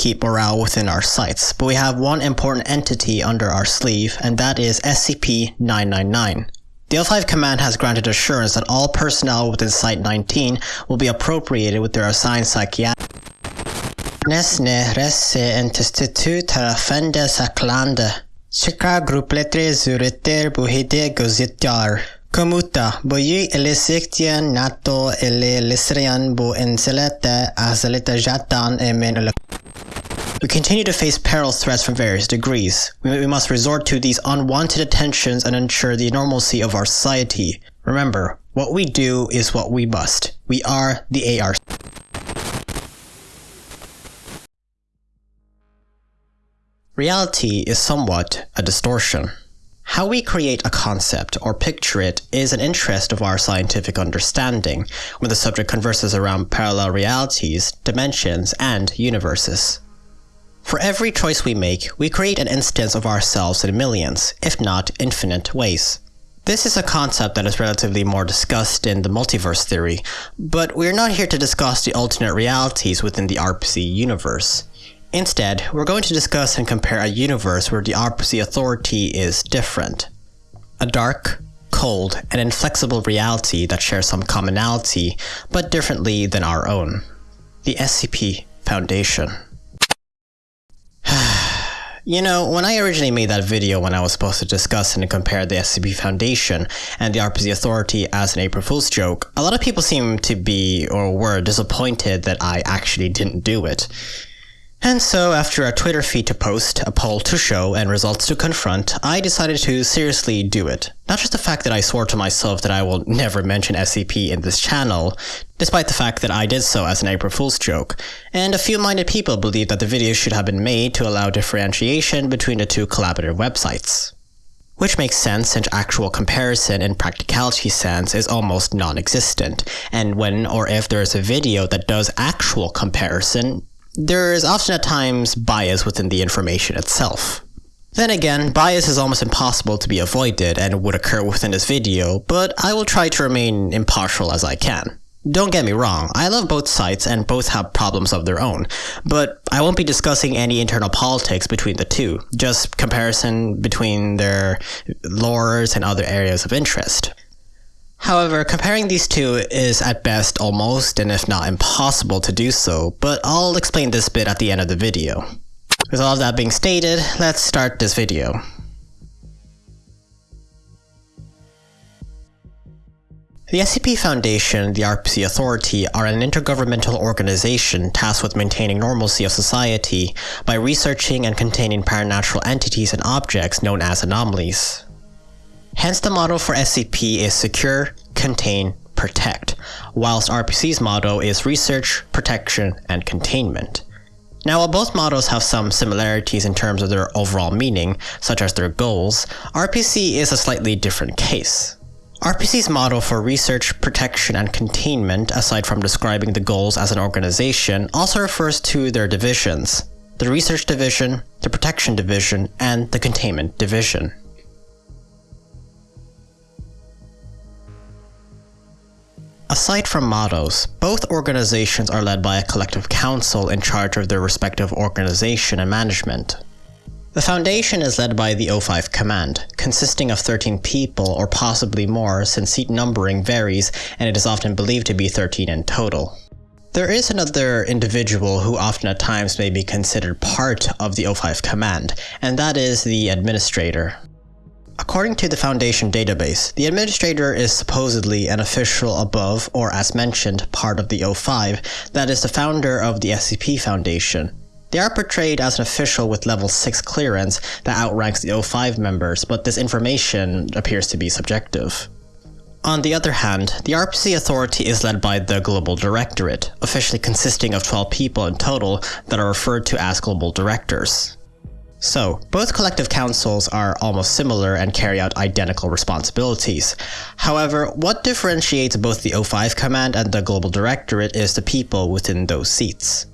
keep morale within our sites, but we have one important entity under our sleeve, and that is SCP-999. The O5 command has granted assurance that all personnel within Site-19 will be appropriated with their assigned psychiatric Nesne resse institut tarafende saklande. Chika grupletre zureter buhide gozitjar. Komuta, boyi elisiktian nato ele lisrian bu enselete azelita jatan emen we continue to face peril threats from various degrees. We, must resort to these unwanted attentions and ensure the normalcy of our society. Remember, what we do is what we must. We are the AR. Reality is somewhat a distortion. How we create a concept or picture it is an interest of our scientific understanding when the subject converses around parallel realities, dimensions, and universes. For every choice we make, we create an instance of ourselves in millions, if not infinite ways. This is a concept that is relatively more discussed in the multiverse theory, but we're not here to discuss the alternate realities within the RPC universe. Instead, we're going to discuss and compare a universe where the RPC authority is different. A dark, cold, and inflexible reality that shares some commonality, but differently than our own. The SCP Foundation. You know, when I originally made that video when I was supposed to discuss and compare the SCP Foundation and the RPC Authority as an April Fool's joke, a lot of people seemed to be or were disappointed that I actually didn't do it. And so, after a Twitter feed to post, a poll to show, and results to confront, I decided to seriously do it. Not just the fact that I swore to myself that I will never mention SCP in this channel, despite the fact that I did so as an April Fool's joke, and a few minded people believe that the video should have been made to allow differentiation between the two collaborative websites. Which makes sense since actual comparison in practicality sense is almost non-existent, and when or if there is a video that does actual comparison, there is often at times bias within the information itself. Then again, bias is almost impossible to be avoided and would occur within this video, but I will try to remain impartial as I can. Don't get me wrong, I love both sites and both have problems of their own, but I won't be discussing any internal politics between the two, just comparison between their lores and other areas of interest. However, comparing these two is at best almost and if not impossible to do so, but I'll explain this bit at the end of the video. With all of that being stated, let's start this video. The SCP Foundation the RPC Authority are an intergovernmental organization tasked with maintaining normalcy of society by researching and containing paranatural entities and objects known as anomalies. Hence the model for SCP is Secure, Contain, Protect, whilst RPC's model is Research, Protection, and Containment. Now while both models have some similarities in terms of their overall meaning, such as their goals, RPC is a slightly different case. RPC's model for research, protection, and containment, aside from describing the goals as an organization, also refers to their divisions. The Research Division, the Protection Division, and the Containment Division. Aside from mottos, both organizations are led by a collective council in charge of their respective organization and management. The Foundation is led by the O5 Command, consisting of 13 people or possibly more since seat numbering varies and it is often believed to be 13 in total. There is another individual who often at times may be considered part of the O5 Command, and that is the Administrator. According to the Foundation database, the administrator is supposedly an official above, or as mentioned, part of the O5, that is the founder of the SCP Foundation. They are portrayed as an official with level 6 clearance that outranks the O5 members, but this information appears to be subjective. On the other hand, the RPC Authority is led by the Global Directorate, officially consisting of 12 people in total that are referred to as Global Directors. So, both collective councils are almost similar and carry out identical responsibilities. However, what differentiates both the O5 command and the Global Directorate is the people within those seats.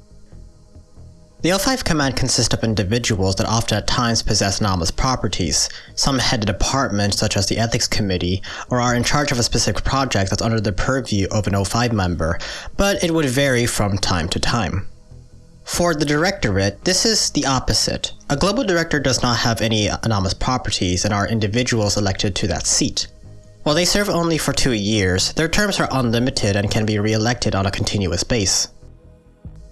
The O5 command consists of individuals that often at times possess anomalous properties. Some head a department such as the Ethics Committee, or are in charge of a specific project that's under the purview of an O5 member, but it would vary from time to time. For the directorate, this is the opposite. A global director does not have any anomalous properties and are individuals elected to that seat. While they serve only for two years, their terms are unlimited and can be re-elected on a continuous base.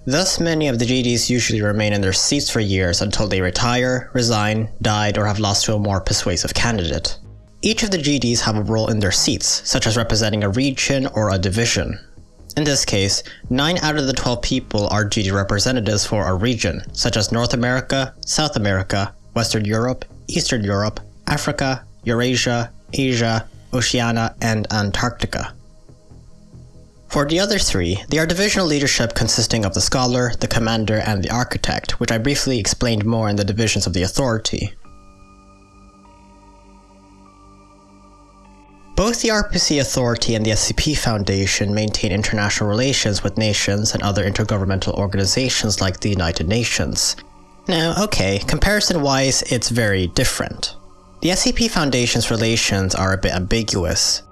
Thus, many of the GDs usually remain in their seats for years until they retire, resign, died, or have lost to a more persuasive candidate. Each of the GDs have a role in their seats, such as representing a region or a division. In this case, 9 out of the 12 people are GD representatives for a region, such as North America, South America, Western Europe, Eastern Europe, Africa, Eurasia, Asia, Oceania, and Antarctica. For the other three, they are divisional leadership consisting of the scholar, the commander, and the architect, which I briefly explained more in the divisions of the authority. Both the RPC Authority and the SCP Foundation maintain international relations with nations and other intergovernmental organizations like the United Nations. Now, okay, comparison-wise, it's very different. The SCP Foundation's relations are a bit ambiguous.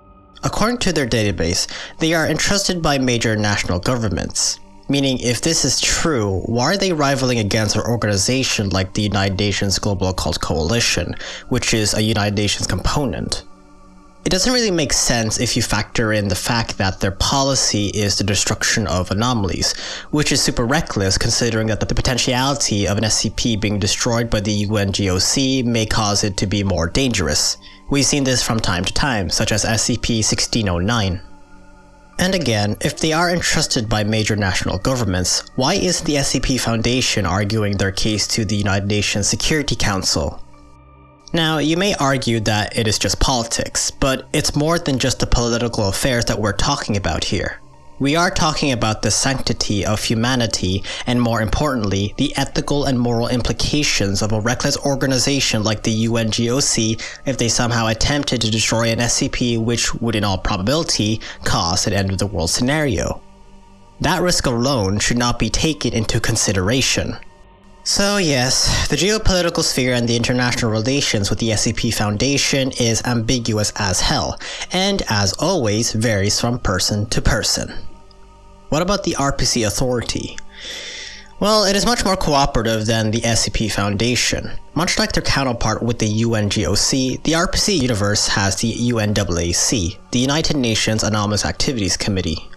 According to their database, they are entrusted by major national governments. Meaning, if this is true, why are they rivaling against an organization like the United Nations Global Occult Coalition, which is a United Nations component? It doesn't really make sense if you factor in the fact that their policy is the destruction of anomalies, which is super reckless considering that the potentiality of an SCP being destroyed by the UNGOC may cause it to be more dangerous. We've seen this from time to time, such as SCP-1609. And again, if they are entrusted by major national governments, why isn't the SCP Foundation arguing their case to the United Nations Security Council? Now, you may argue that it is just politics, but it's more than just the political affairs that we're talking about here. We are talking about the sanctity of humanity, and more importantly, the ethical and moral implications of a reckless organization like the UNGOC if they somehow attempted to destroy an SCP which would in all probability cause an end of the world scenario. That risk alone should not be taken into consideration. So yes, the geopolitical sphere and the international relations with the SCP Foundation is ambiguous as hell, and as always varies from person to person. What about the RPC Authority? Well, it is much more cooperative than the SCP Foundation. Much like their counterpart with the UNGOC, the RPC universe has the UNAAC, the United Nations Anomalous Activities Committee.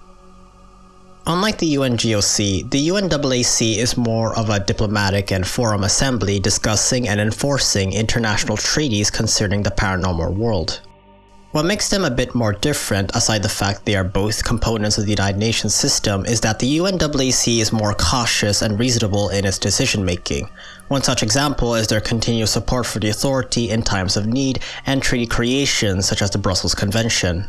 Unlike the UNGOC, the UNAAC is more of a diplomatic and forum assembly discussing and enforcing international treaties concerning the paranormal world. What makes them a bit more different, aside the fact they are both components of the United Nations system, is that the UNAAC is more cautious and reasonable in its decision making. One such example is their continuous support for the authority in times of need and treaty creation such as the Brussels Convention.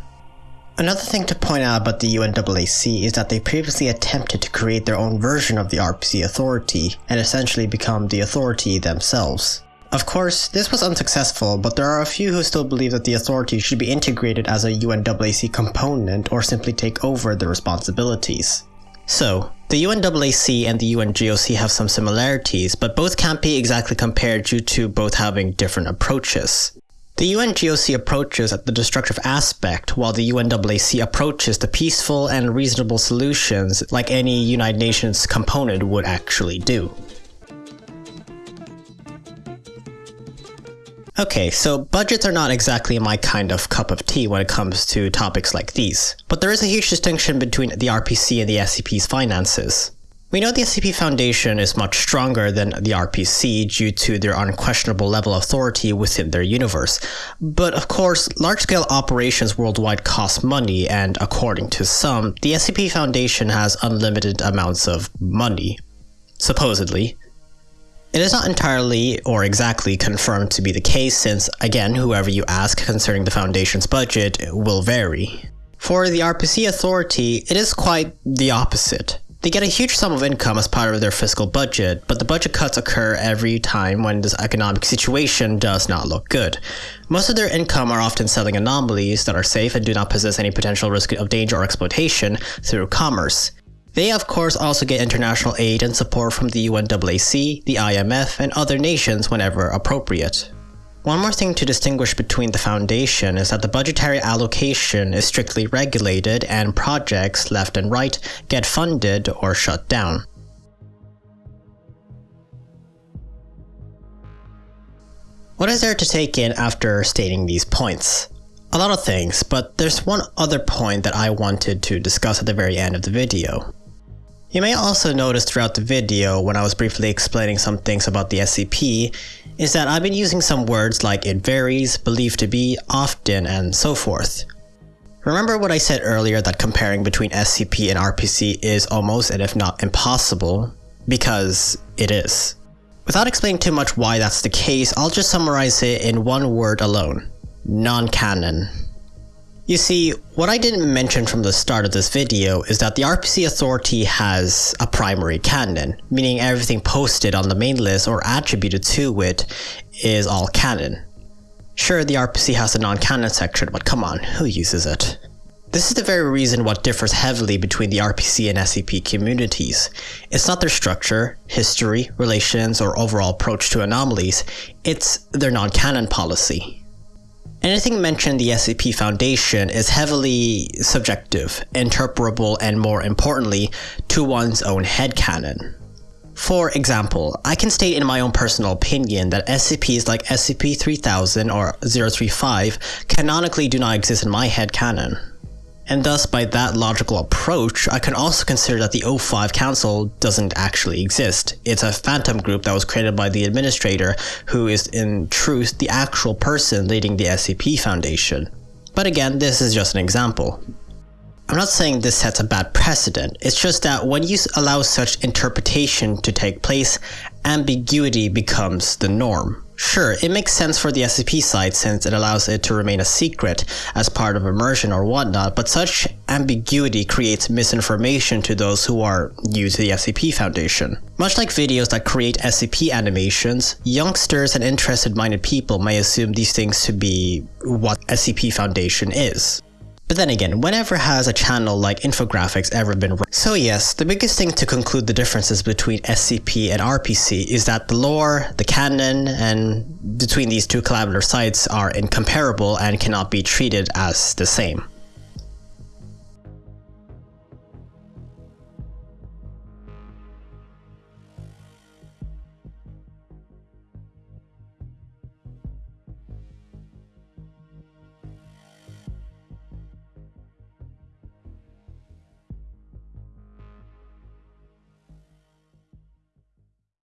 Another thing to point out about the UNAAC is that they previously attempted to create their own version of the RPC Authority, and essentially become the Authority themselves. Of course, this was unsuccessful, but there are a few who still believe that the Authority should be integrated as a UNAAC component or simply take over the responsibilities. So, the UNAAC and the UNGOC have some similarities, but both can't be exactly compared due to both having different approaches. The UNGOC approaches at the destructive aspect, while the UNAAC approaches the peaceful and reasonable solutions like any United Nations component would actually do. Okay, so budgets are not exactly my kind of cup of tea when it comes to topics like these, but there is a huge distinction between the RPC and the SCP's finances. We know the SCP Foundation is much stronger than the RPC due to their unquestionable level of authority within their universe. But of course, large-scale operations worldwide cost money, and according to some, the SCP Foundation has unlimited amounts of money. Supposedly. It is not entirely or exactly confirmed to be the case since, again, whoever you ask concerning the Foundation's budget will vary. For the RPC Authority, it is quite the opposite. They get a huge sum of income as part of their fiscal budget, but the budget cuts occur every time when this economic situation does not look good. Most of their income are often selling anomalies that are safe and do not possess any potential risk of danger or exploitation through commerce. They of course also get international aid and support from the UNAAC, the IMF, and other nations whenever appropriate. One more thing to distinguish between the foundation is that the budgetary allocation is strictly regulated and projects left and right get funded or shut down. What is there to take in after stating these points? A lot of things, but there's one other point that I wanted to discuss at the very end of the video. You may also notice throughout the video, when I was briefly explaining some things about the SCP, is that I've been using some words like it varies, believed to be, often, and so forth. Remember what I said earlier that comparing between SCP and RPC is almost and if not impossible? Because it is. Without explaining too much why that's the case, I'll just summarize it in one word alone. Non-canon. You see, what I didn't mention from the start of this video is that the RPC Authority has a primary canon, meaning everything posted on the main list or attributed to it is all canon. Sure, the RPC has a non-canon section, but come on, who uses it? This is the very reason what differs heavily between the RPC and SCP communities. It's not their structure, history, relations, or overall approach to anomalies, it's their non-canon policy. Anything mentioned in the SCP Foundation is heavily subjective, interpretable, and more importantly, to one's own headcanon. For example, I can state in my own personal opinion that SCPs like SCP-3000 or 035 canonically do not exist in my headcanon. And thus, by that logical approach, I can also consider that the O5 Council doesn't actually exist. It's a phantom group that was created by the administrator, who is in truth the actual person leading the SCP Foundation. But again, this is just an example. I'm not saying this sets a bad precedent, it's just that when you allow such interpretation to take place, ambiguity becomes the norm. Sure, it makes sense for the SCP site since it allows it to remain a secret as part of immersion or whatnot, but such ambiguity creates misinformation to those who are new to the SCP Foundation. Much like videos that create SCP animations, youngsters and interested minded people may assume these things to be what SCP Foundation is. But then again, whenever has a channel like infographics ever been wrong So yes, the biggest thing to conclude the differences between SCP and RPC is that the lore, the canon, and between these two collaborative sites are incomparable and cannot be treated as the same.